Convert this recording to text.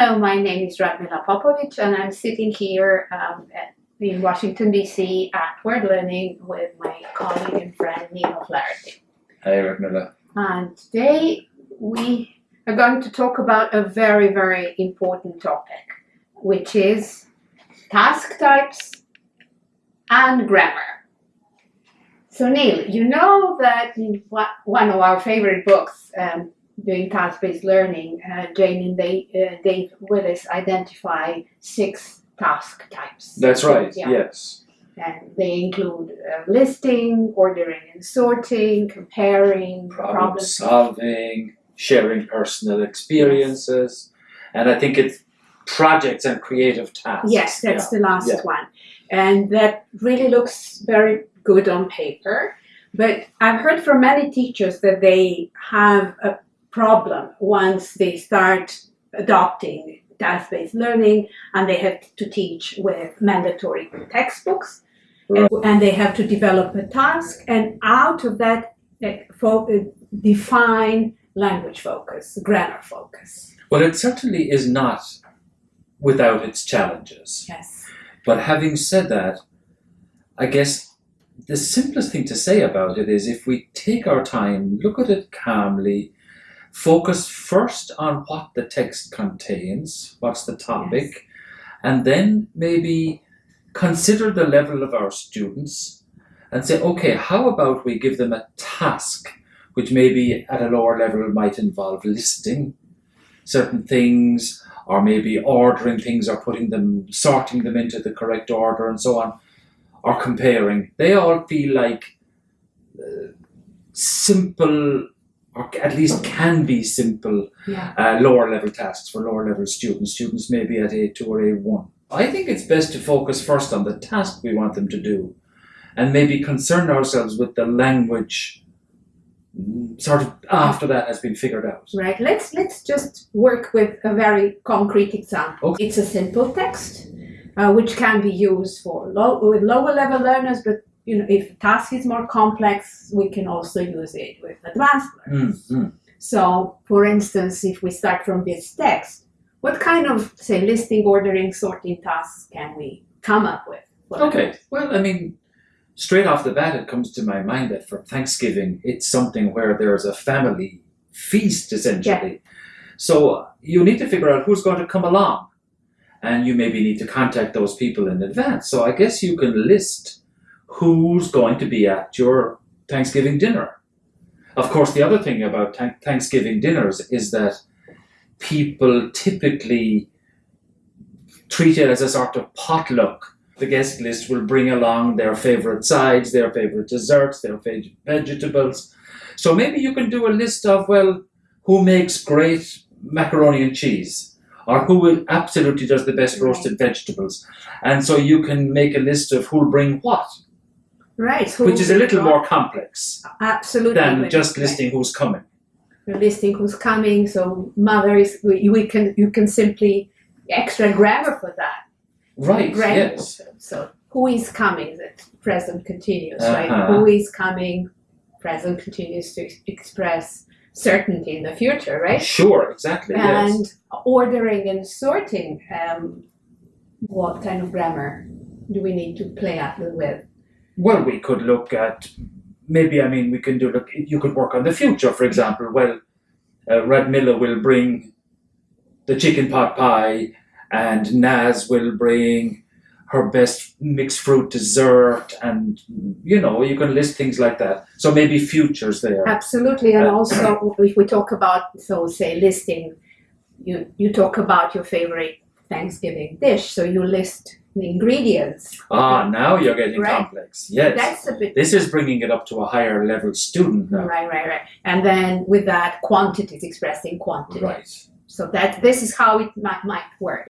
Hello, my name is Radmila Popovic and I'm sitting here um, at, in Washington DC at World Learning with my colleague and friend Neil Flaherty. Hi, Radmila. And today we are going to talk about a very, very important topic, which is task types and grammar. So Neil, you know that in one of our favorite books, um, doing task-based learning, uh, Jane and Dave, uh, Dave Willis identify six task types. That's right, Yeah. yes. And they include uh, listing, ordering and sorting, comparing, Problem solving, sharing personal experiences, and I think it's projects and creative tasks. Yes, that's the last Yeah. one. And that really looks very good on paper. But I've heard from many teachers that they have a problem once they start adopting task-based learning and they have to teach with mandatory textbooks and, and they have to develop a task and out of that eh, eh, define language focus, grammar focus. Well, it certainly is not without its challenges. Yes. But having said that, I guess the simplest thing to say about it is if we take our time, look at it calmly, focus first on what the text contains, what's the topic, and then maybe consider the level of our students and say, okay, how about we give them a task which maybe at a lower level might involve listing certain things or maybe ordering things or putting them, sorting them into the correct order and so on, or comparing. They all feel like uh, simple, or at least can be simple, Yeah. uh, lower level tasks for lower level students, students maybe at A2 or A1. I think it's best to focus first on the task we want them to do and maybe concern ourselves with the language mm, sort of after that has been figured out. Right. Let's let's just work with a very concrete example. Okay. It's a simple text, uh, which can be used for low, with lower level learners. But you know, if task is more complex, we can also use it with advanced learners. Mm, mm. So, for instance, if we start from this text, what kind of say listing, ordering, sorting tasks can we come up with? Okay, well, I mean, straight off the bat, it comes to my mind that for Thanksgiving, it's something where there's a family feast essentially. Yeah. So you need to figure out who's going to come along, and you maybe need to contact those people in advance. So I guess you can list who's going to be at your Thanksgiving dinner. Of course, the other thing about Thanksgiving dinners is that people typically treat it as a sort of potluck the guest list will bring along their favorite sides, their favorite desserts, their favorite vegetables. So maybe you can do a list of, well, who makes great macaroni and cheese, or who will absolutely does the best roasted vegetables. And so you can make a list of who'll bring what, Right. who- which is a little more complex absolutely than just right. listing who's coming. We're listing who's coming. So mother is we, we can you can simply extra grammar for that. Right, Grammar. yes. So who is coming? It present continuous, right? Uh-huh. Who is coming? Present continuous to ex- express certainty in the future, right? Sure, exactly, yes. And ordering and sorting. Um, what kind of grammar do we need to play up with? Well, we could look at maybe. I mean, we can do. Look, you could work on the future, for example. Well, uh, Radmila will bring the chicken pot pie, and Naz will bring her best mixed fruit dessert, and you know, you can list things like that. So maybe futures there. Absolutely, and Uh, also if we talk about so say listing, you you talk about your favorite Thanksgiving dish, so you list the ingredients. Ah, now you're getting Right. complex. Yes, That's a bit this is bringing it up to a higher level student now. right, right, right. And then with that, quantities expressing quantities. Right. So that this is how it might, might work.